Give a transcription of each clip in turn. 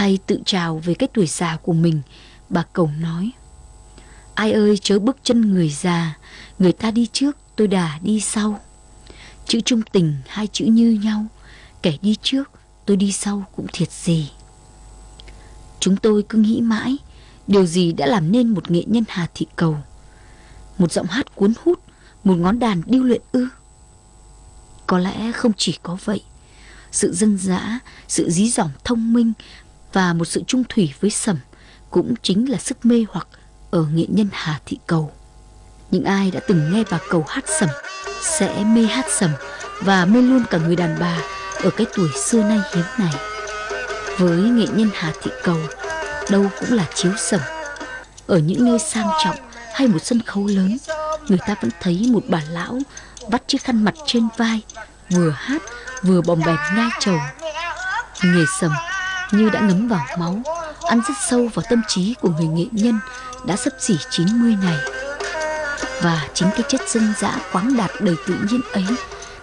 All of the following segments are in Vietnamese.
Hay tự trào về cái tuổi già của mình, bà cầu nói. Ai ơi chớ bước chân người già, người ta đi trước tôi đà đi sau. Chữ trung tình hai chữ như nhau, kẻ đi trước tôi đi sau cũng thiệt gì. Chúng tôi cứ nghĩ mãi, điều gì đã làm nên một nghệ nhân Hà Thị Cầu. Một giọng hát cuốn hút, một ngón đàn điêu luyện ư. Có lẽ không chỉ có vậy, sự dân dã, sự dí dỏm thông minh và một sự trung thủy với sầm cũng chính là sức mê hoặc ở nghệ nhân Hà Thị Cầu. Những ai đã từng nghe bà Cầu hát sầm sẽ mê hát sầm và mê luôn cả người đàn bà ở cái tuổi xưa nay hiếm này. Với nghệ nhân Hà Thị Cầu, đâu cũng là chiếu sầm. Ở những nơi sang trọng hay một sân khấu lớn, người ta vẫn thấy một bà lão vắt chiếc khăn mặt trên vai, vừa hát vừa bồng bềnh ngai trầu. Nghề sầm như đã ngấm vào máu, ăn rất sâu vào tâm trí của người nghệ nhân đã sắp xỉ 90 này. Và chính cái chất dân dã quáng đạt đầy tự nhiên ấy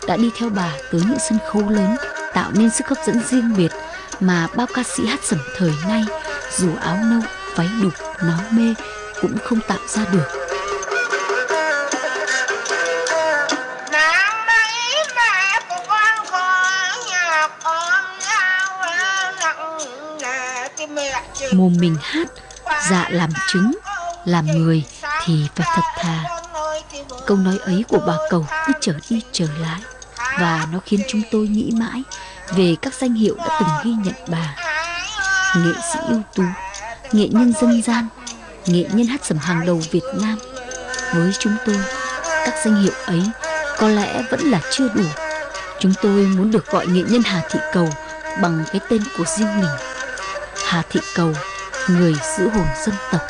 đã đi theo bà tới những sân khấu lớn, tạo nên sức hấp dẫn riêng biệt mà bao ca sĩ hát sẩm thời nay dù áo nâu, váy đục, nón mê cũng không tạo ra được. Mồm mình hát, dạ làm chứng, làm người thì phải thật thà. Câu nói ấy của bà cầu cứ trở đi trở lại và nó khiến chúng tôi nghĩ mãi về các danh hiệu đã từng ghi nhận bà. Nghệ sĩ ưu tú, nghệ nhân dân gian, nghệ nhân hát sẩm hàng đầu Việt Nam. Với chúng tôi, các danh hiệu ấy có lẽ vẫn là chưa đủ. Chúng tôi muốn được gọi nghệ nhân Hà Thị Cầu bằng cái tên của riêng mình. Hà Thị Cầu, người giữ hồn dân tộc.